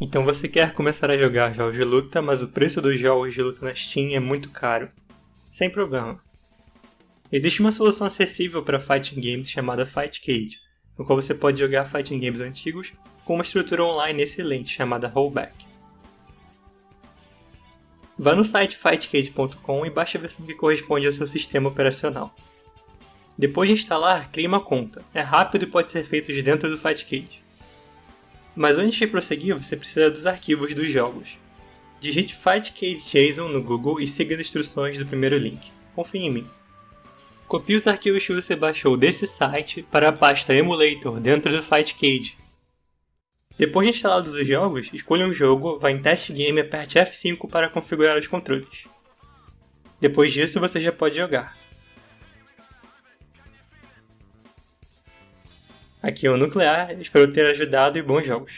Então você quer começar a jogar jogos de luta, mas o preço dos jogos de luta na Steam é muito caro. Sem problema. Existe uma solução acessível para fighting games chamada Fightcade, no qual você pode jogar fighting games antigos com uma estrutura online excelente chamada Rollback. Vá no site fightcade.com e baixe a versão que corresponde ao seu sistema operacional. Depois de instalar, crie uma conta. É rápido e pode ser feito de dentro do Fightcade. Mas antes de prosseguir, você precisa dos arquivos dos jogos. Digite FightCadeJSON no Google e siga as instruções do primeiro link. Confie em mim. Copie os arquivos que você baixou desse site para a pasta Emulator dentro do Fightcade. Depois de instalados os jogos, escolha um jogo, vá em Test Game e aperte F5 para configurar os controles. Depois disso, você já pode jogar. Aqui é o Nuclear, espero ter ajudado e bons jogos.